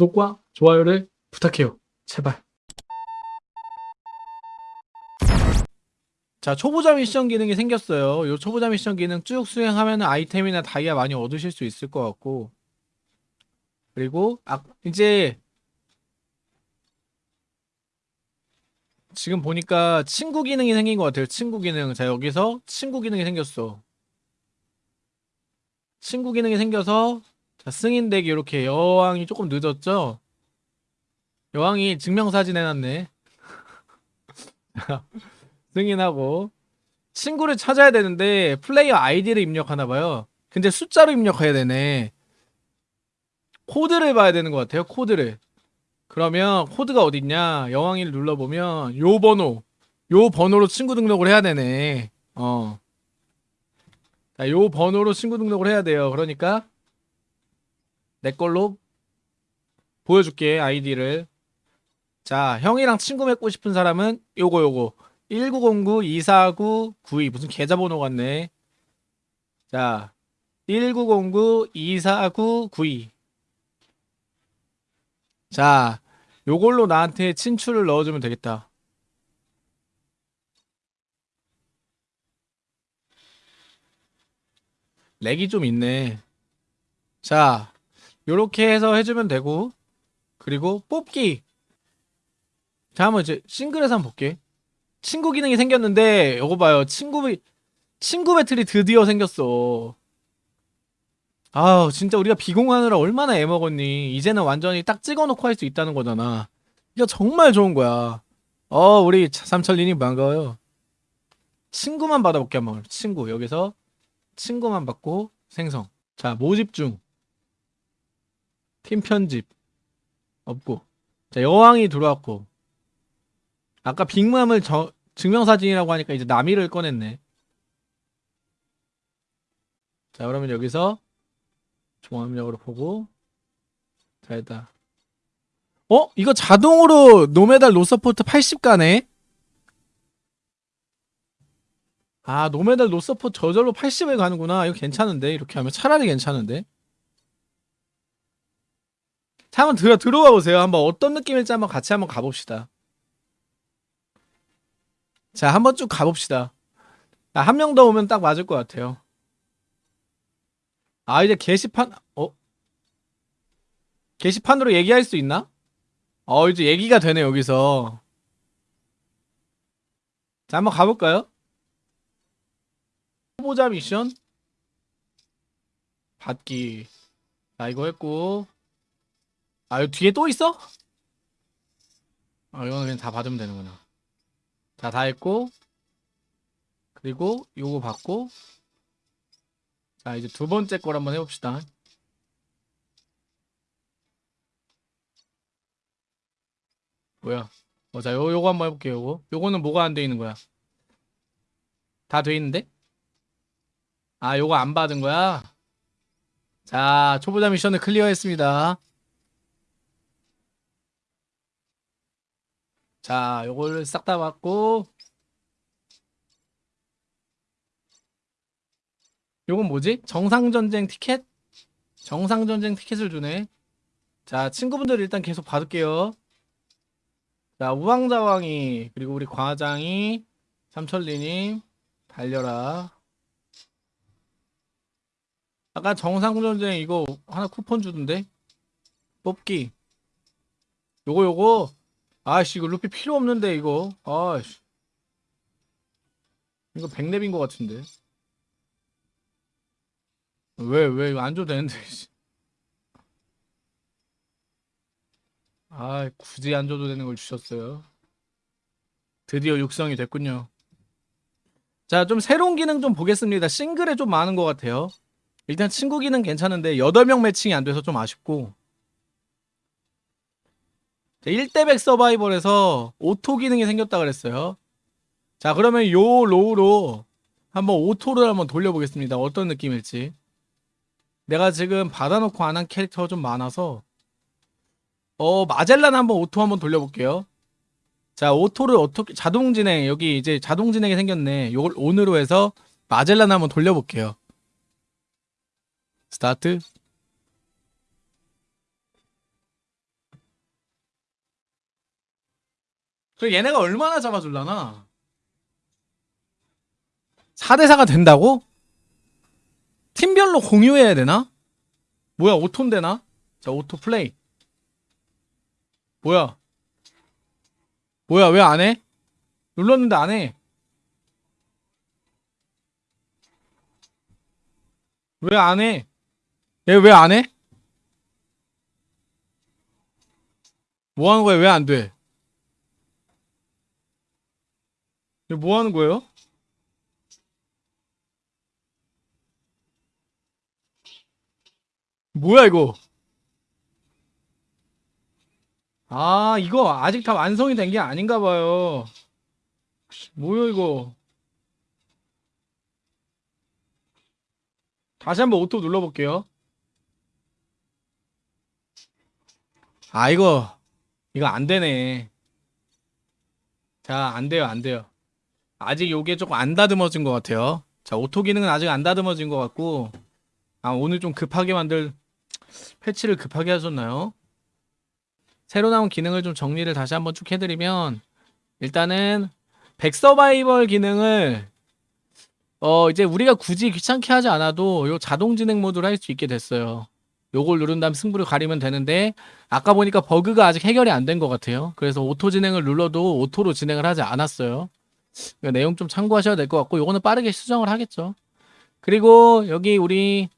구독과 좋아요를 부탁해요. 제발. 자, 초보자 미션 기능이 생겼어요. 요 초보자 미션 기능 쭉 수행하면 아이템이나 다이아 많이 얻으실 수 있을 것 같고. 그리고, 아, 이제, 지금 보니까 친구 기능이 생긴 것 같아요. 친구 기능. 자, 여기서 친구 기능이 생겼어. 친구 기능이 생겨서, 자, 승인 대기 이렇게 여왕이 조금 늦었죠? 여왕이 증명사진 해놨네. 승인하고. 친구를 찾아야 되는데, 플레이어 아이디를 입력하나봐요. 근데 숫자로 입력해야 되네. 코드를 봐야 되는 것 같아요, 코드를. 그러면 코드가 어딨냐? 여왕이를 눌러보면, 요 번호. 요 번호로 친구 등록을 해야 되네. 어. 자, 요 번호로 친구 등록을 해야 돼요. 그러니까, 내 걸로 보여줄게, 아이디를. 자, 형이랑 친구 맺고 싶은 사람은 요거 요거 1909-249-92 무슨 계좌번호 같네. 자, 1909-249-92 자, 요걸로 나한테 친추를 넣어주면 되겠다. 렉이 좀 있네. 자, 요렇게 해서 해주면 되고 그리고 뽑기. 자 한번 이제 싱글에서 한번 볼게. 친구 기능이 생겼는데 요거 봐요. 친구 친구 배틀이 드디어 생겼어. 아우 진짜 우리가 비공하느라 얼마나 애먹었니. 이제는 완전히 딱 찍어놓고 할 수 있다는 거잖아. 이거 정말 좋은 거야. 어 우리 삼철린이 반가워요. 친구만 받아볼게 한번. 친구. 여기서 친구만 받고 생성. 자 모집 중 팀 편집 없고. 자 여왕이 들어왔고. 아까 빅맘을 저, 증명사진이라고 하니까 이제 나미를 꺼냈네. 자 그러면 여기서 종합력으로 보고. 자 일단 어? 이거 자동으로 no 메달 no support 80 가네? 아 no medal no support 저절로 80에 가는구나. 이거 괜찮은데? 이렇게 하면 차라리 괜찮은데 자, 한번 들어, 들어가 보세요. 한번 어떤 느낌일지 한번 같이 한번 가봅시다. 자, 한번 쭉 가봅시다. 한 명 더 오면 딱 맞을 것 같아요. 아, 이제 게시판, 어? 게시판으로 얘기할 수 있나? 어, 이제 얘기가 되네, 여기서. 자, 한번 가볼까요? 후보자 미션? 받기. 자, 이거 했고. 아, 여기 뒤에 또 있어? 아, 이거는 그냥 다 받으면 되는구나. 자, 다 했고. 그리고 요거 받고. 자, 이제 두 번째 걸 한번 해봅시다. 뭐야? 어, 자, 요, 요거 한번 해볼게요, 요거. 요거는 뭐가 안 돼 있는 거야? 다 돼 있는데? 아, 요거 안 받은 거야? 자, 초보자 미션을 클리어했습니다. 자, 요걸 싹 다 받고 요건 뭐지? 정상전쟁 티켓? 정상전쟁 티켓을 주네. 자, 친구분들 일단 계속 받을게요. 자, 우왕좌왕이 그리고 우리 과장이 삼천리님 달려라. 아까 정상전쟁 이거 하나 쿠폰 주던데? 뽑기. 요거 요거 아씨 이거 루피 필요 없는데 이거. 아씨. 이거 백랩인 것 같은데. 왜왜안 줘도 되는데 아 굳이 안 줘도 되는 걸 주셨어요. 드디어 육성이 됐군요. 자 좀 새로운 기능 좀 보겠습니다. 싱글에 좀 많은 것 같아요. 일단 친구 기능 괜찮은데 8명 매칭이 안 돼서 좀 아쉽고 1대100 서바이벌에서 auto 기능이 생겼다 그랬어요. 자, 그러면 요 로우로 한번 auto를 한번 돌려보겠습니다. 어떤 느낌일지. 내가 지금 받아놓고 안 한 캐릭터가 좀 많아서 어, 마젤란 한번 auto 한번 돌려볼게요. 자, auto를 어떻게 자동 진행 여기 이제 자동 진행이 생겼네. 요걸 on으로 해서 마젤란 한번 돌려볼게요. 스타트. 그 얘네가 얼마나 잡아줄라나? 4대4가 된다고? 팀별로 공유해야 되나? 뭐야 auto인 되나? 자 auto play 뭐야 뭐야 왜 안 해? 눌렀는데 안 해. 왜 안 해? 얘 왜 안 해? 뭐 하는 거야? 왜 안 돼? 얘 뭐 하는 거예요? 뭐야 이거? 아 이거 아직 다 완성이 된 게 아닌가 봐요. 뭐야 이거? 다시 한번 auto 눌러볼게요. 아 이거 이거 안 되네. 자, 안 돼요, 안 돼요. 아직 요게 조금 안 다듬어진 것 같아요. 자, auto 기능은 아직 안 다듬어진 것 같고, 아, 오늘 좀 급하게 만들, 패치를 급하게 하셨나요? 새로 나온 기능을 좀 정리를 다시 한번 쭉 해드리면, 일단은, 백서바이벌 기능을, 어, 이제 우리가 굳이 귀찮게 하지 않아도 요 자동 진행 모드로 할수 있게 됐어요. 요걸 누른 다음 승부를 가리면 되는데, 아까 보니까 버그가 아직 해결이 안 된 것 같아요. 그래서 auto 진행을 눌러도 auto로 진행을 하지 않았어요. 그러니까 내용 좀 참고하셔야 될 것 같고 요거는 빠르게 수정을 하겠죠. 그리고 여기 우리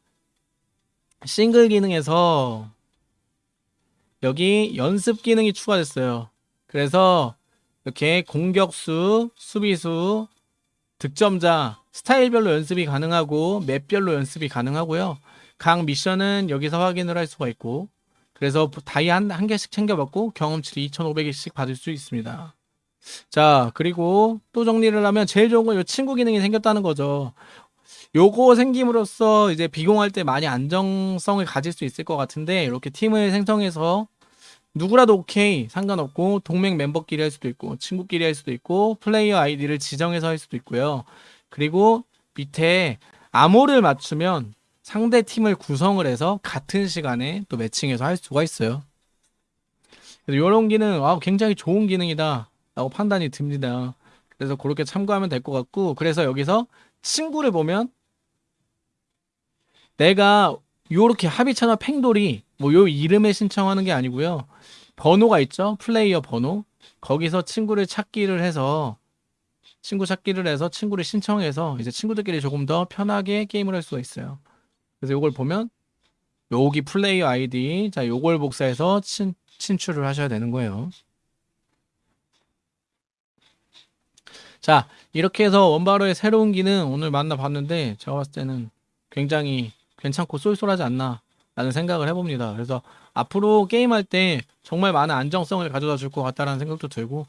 싱글 기능에서 여기 연습 기능이 추가됐어요. 그래서 이렇게 공격수, 수비수, 득점자, 스타일별로 연습이 가능하고 map별로 연습이 가능하고요. 각 미션은 여기서 확인을 할 수가 있고 그래서 다이 한, 한 개씩 챙겨받고 경험치를 2,500개씩 받을 수 있습니다. 자, 그리고 또 정리를 하면 제일 좋은 건 이 친구 기능이 생겼다는 거죠. 요거 생김으로써 이제 비공할 때 많이 안정성을 가질 수 있을 것 같은데 이렇게 팀을 생성해서 누구라도 오케이 상관없고 동맹 멤버끼리 할 수도 있고 친구끼리 할 수도 있고 플레이어 아이디를 지정해서 할 수도 있고요. 그리고 밑에 암호를 맞추면 상대 팀을 구성을 해서 같은 시간에 또 매칭해서 할 수가 있어요. 그래서 이런 기능 아, 굉장히 좋은 기능이다 라고 판단이 듭니다. 그래서 그렇게 참고하면 될 것 같고 그래서 여기서 친구를 보면 내가 요렇게 합의 채널 팽돌이 뭐 요 이름에 신청하는 게 아니고요. 번호가 있죠. 플레이어 번호. 거기서 친구를 찾기를 해서 친구 찾기를 해서 친구를 신청해서 이제 친구들끼리 조금 더 편하게 게임을 할 수가 있어요. 그래서 요걸 보면 여기 플레이어 아이디 자 요걸 복사해서 친, 친출을 하셔야 되는 거예요. 자 이렇게 해서 원바로의 새로운 기능 오늘 만나봤는데 제가 봤을 때는 굉장히 괜찮고 쏠쏠하지 않나 라는 생각을 해봅니다. 그래서 앞으로 게임할 때 정말 많은 안정성을 가져다 줄 것 같다라는 생각도 들고